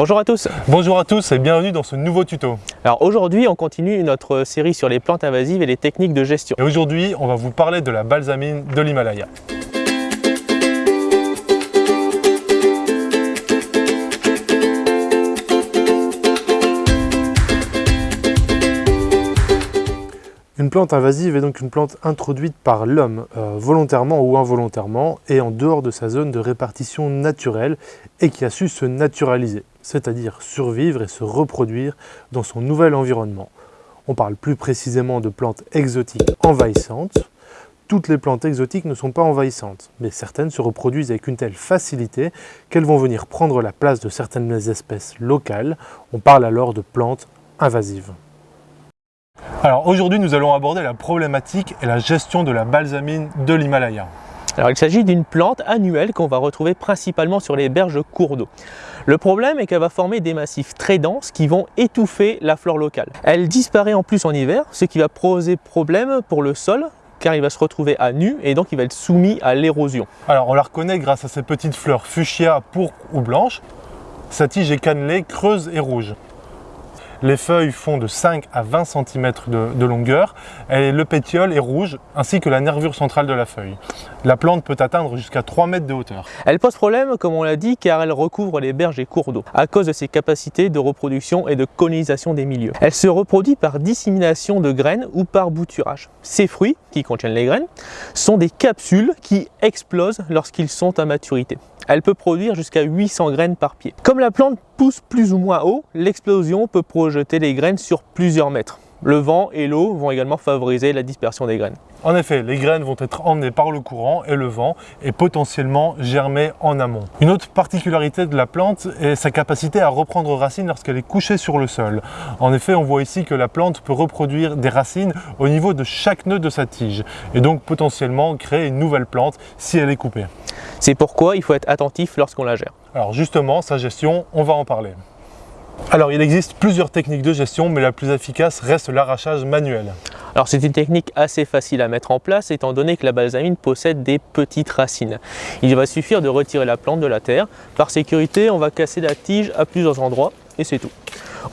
Bonjour à tous Bonjour à tous et bienvenue dans ce nouveau tuto. Alors aujourd'hui on continue notre série sur les plantes invasives et les techniques de gestion. Et aujourd'hui on va vous parler de la balsamine de l'Himalaya. Une plante invasive est donc une plante introduite par l'homme, euh, volontairement ou involontairement, et en dehors de sa zone de répartition naturelle, et qui a su se naturaliser, c'est-à-dire survivre et se reproduire dans son nouvel environnement. On parle plus précisément de plantes exotiques envahissantes. Toutes les plantes exotiques ne sont pas envahissantes, mais certaines se reproduisent avec une telle facilité qu'elles vont venir prendre la place de certaines espèces locales. On parle alors de plantes invasives. Alors aujourd'hui, nous allons aborder la problématique et la gestion de la balsamine de l'Himalaya. Alors il s'agit d'une plante annuelle qu'on va retrouver principalement sur les berges cours d'eau. Le problème est qu'elle va former des massifs très denses qui vont étouffer la flore locale. Elle disparaît en plus en hiver, ce qui va poser problème pour le sol car il va se retrouver à nu et donc il va être soumis à l'érosion. Alors on la reconnaît grâce à ses petites fleurs fuchsia, pourpre ou blanches. Sa tige est cannelée, creuse et rouge. Les feuilles font de 5 à 20 cm de, longueur et le pétiole est rouge ainsi que la nervure centrale de la feuille. La plante peut atteindre jusqu'à 3 mètres de hauteur. Elle pose problème, comme on l'a dit, car elle recouvre les berges et cours d'eau à cause de ses capacités de reproduction et de colonisation des milieux. Elle se reproduit par dissémination de graines ou par bouturage. Ces fruits, qui contiennent les graines, sont des capsules qui explosent lorsqu'ils sont à maturité. Elle peut produire jusqu'à 800 graines par pied. Comme la plante pousse plus ou moins haut, l'explosion peut projeter les graines sur plusieurs mètres. Le vent et l'eau vont également favoriser la dispersion des graines. En effet, les graines vont être emmenées par le courant et le vent et potentiellement germer en amont. Une autre particularité de la plante est sa capacité à reprendre racine lorsqu'elle est couchée sur le sol. En effet, on voit ici que la plante peut reproduire des racines au niveau de chaque nœud de sa tige et donc potentiellement créer une nouvelle plante si elle est coupée. C'est pourquoi il faut être attentif lorsqu'on la gère. Alors justement, sa gestion, on va en parler. Alors il existe plusieurs techniques de gestion, mais la plus efficace reste l'arrachage manuel. Alors c'est une technique assez facile à mettre en place étant donné que la balsamine possède des petites racines. Il va suffire de retirer la plante de la terre. Par sécurité, on va casser la tige à plusieurs endroits et c'est tout.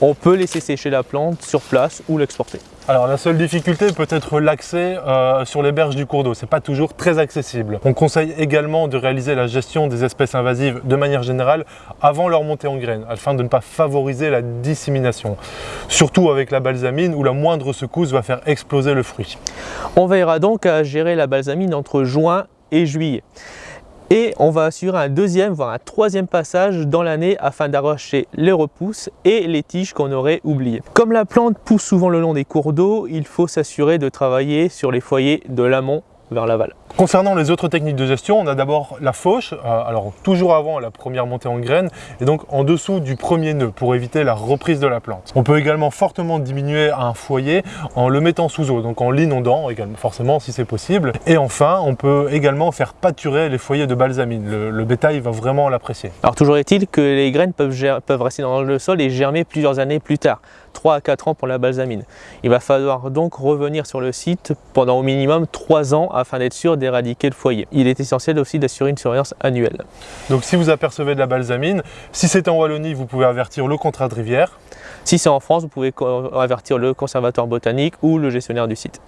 On peut laisser sécher la plante sur place ou l'exporter. Alors la seule difficulté peut être l'accès euh, sur les berges du cours d'eau, c'est pas toujours très accessible. On conseille également de réaliser la gestion des espèces invasives de manière générale avant leur montée en graines, afin de ne pas favoriser la dissémination. Surtout avec la balsamine où la moindre secousse va faire exploser le fruit. On veillera donc à gérer la balsamine entre juin et juillet et on va assurer un deuxième voire un troisième passage dans l'année afin d'arracher les repousses et les tiges qu'on aurait oubliées. Comme la plante pousse souvent le long des cours d'eau, il faut s'assurer de travailler sur les foyers de l'amont vers l'aval. Concernant les autres techniques de gestion, on a d'abord la fauche, euh, alors toujours avant la première montée en graines, et donc en dessous du premier nœud pour éviter la reprise de la plante. On peut également fortement diminuer un foyer en le mettant sous eau, donc en l'inondant également, forcément si c'est possible. Et enfin, on peut également faire pâturer les foyers de balsamine. Le, bétail va vraiment l'apprécier. Alors toujours est-il que les graines peuvent, peuvent rester dans le sol et germer plusieurs années plus tard. 3 à 4 ans pour la balsamine. Il va falloir donc revenir sur le site pendant au minimum 3 ans afin d'être sûr d'éradiquer le foyer. Il est essentiel aussi d'assurer une surveillance annuelle. Donc si vous apercevez de la balsamine, si c'est en Wallonie, vous pouvez avertir le contrat de rivière. Si c'est en France, vous pouvez avertir le conservatoire botanique ou le gestionnaire du site.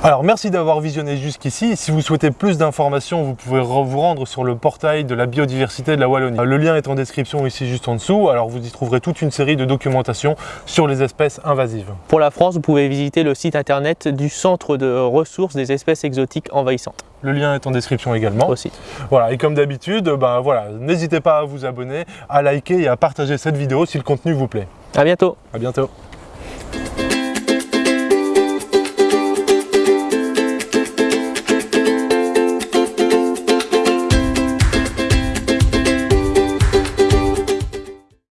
Alors merci d'avoir visionné jusqu'ici. Si vous souhaitez plus d'informations, vous pouvez vous rendre sur le portail de la biodiversité de la Wallonie. Le lien est en description ici juste en dessous. Alors vous y trouverez toute une série de documentation sur les espèces invasives. Pour la France, vous pouvez visiter le site internet du Centre de ressources des espèces exotiques envahissantes. Le lien est en description également. Aussi. Voilà, et comme d'habitude, ben voilà, n'hésitez pas à vous abonner, à liker et à partager cette vidéo si le contenu vous plaît. À bientôt. À bientôt.